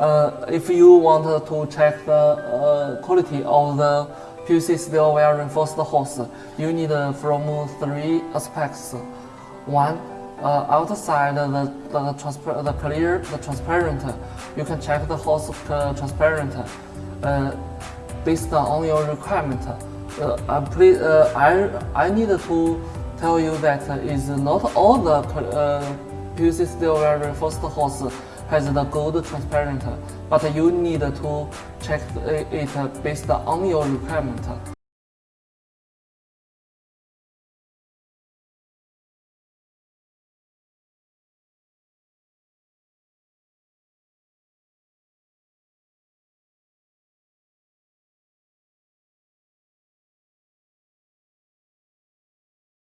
uh, if you want to check the uh, quality of the PVC steel wire reinforced hose, you need uh, from three aspects. One, uh, outside the, the, transpa- the clear, the transparent, you can check the hose uh, transparent uh, based on your requirement. Uh, I, please, uh, I, I need to tell you that is not all the uh, PVC steel wire reinforced hose has the gold transparent, but you need to check it based on your requirement.